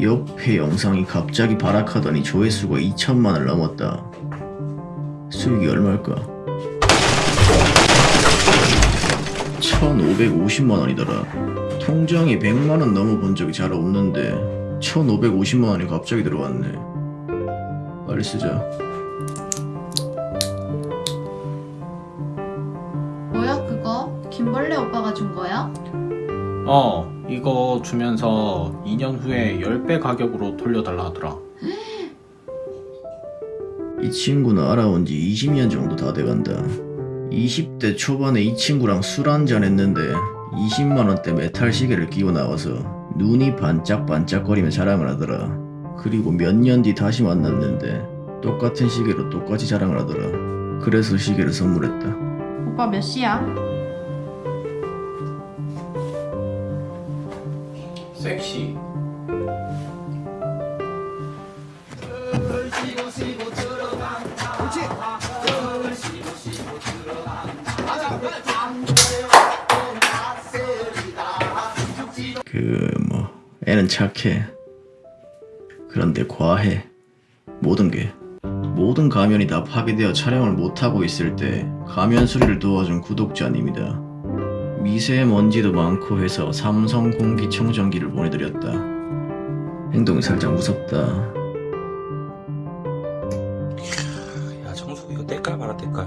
옆에 영상이 갑자기 발악하더니 조회수가 2천만을 넘었다. 수익이 얼마일까? 1550만원이더라. 통장에 100만원 넘어본 적이 잘 없는데 1550만원이 갑자기 들어왔네. 빨리 쓰자. 뭐야 그거? 김벌레 오빠가 준 거야? 어, 이거 주면서 2년 후에 10배 가격으로 돌려달라 하더라. 이 친구는 알아온 지 20년 정도 다 돼간다. 20대 초반에 이 친구랑 술 한잔 했는데 20만원대 메탈 시계를 끼고 나와서 눈이 반짝반짝거리며 자랑을 하더라. 그리고 몇 년 뒤 다시 만났는데 똑같은 시계로 똑같이 자랑을 하더라. 그래서 시계를 선물했다. 오빠 몇 시야? 섹시. 그뭐 애는 착해. 그런데 과해. 모든 게 모든 가면이 다 파괴되어 촬영을 못하고 있을 때 가면 수리를 도와준 구독자님이다. 미세먼지도 많고 해서 삼성 공기청정기를 보내드렸다. 행동이 살짝 무섭다. 야 청소기 이거 때깔 봐라 때깔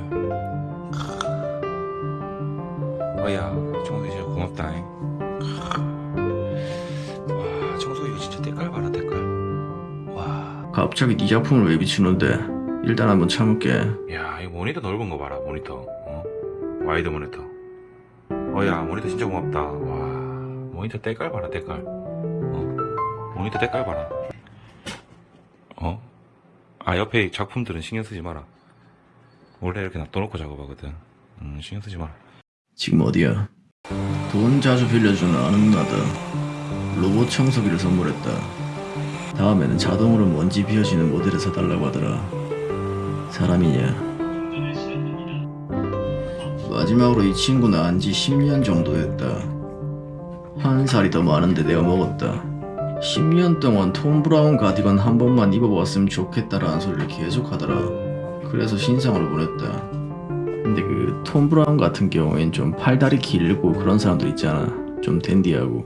어야 청소기 진짜 고맙다 잉. 와 청소기 이거 진짜 때깔 봐라 때깔 와 갑자기 네 작품을 왜 비추는데? 일단 한번 참을게. 야, 이 모니터 넓은 거 봐라, 모니터. 어? wide 모니터. 어, 야, 모니터 진짜 고맙다. 와, 모니터 때깔 봐라, 때깔. 어? 모니터 때깔 봐라. 어? 아, 옆에 작품들은 신경 쓰지 마라. 원래 이렇게 놔둬놓고 작업하거든. 음, 신경 쓰지 마라. 지금 어디야? 돈 자주 빌려주는 아는 누나다. 로봇 청소기를 선물했다. 다음에는 자동으로 먼지 비워지는 모델을 사달라고 하더라. 사람이냐? 마지막으로 이 친구는 안지 10년 정도 됐다. 한 살이 더 많은데 내가 먹었다. 10년 동안 톰 브라운 가디건 한 번만 입어봤으면 좋겠다라는 소리를 계속 하더라. 그래서 신상으로 보냈다. 근데 그 톰 브라운 같은 경우엔 좀 팔다리 길고 그런 사람들 있잖아. 좀 댄디하고.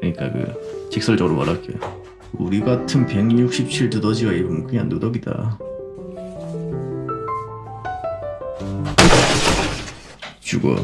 그러니까 그 직설적으로 말할게. 우리 같은 167 두더지가 입으면 그냥 누더기다. 죽어.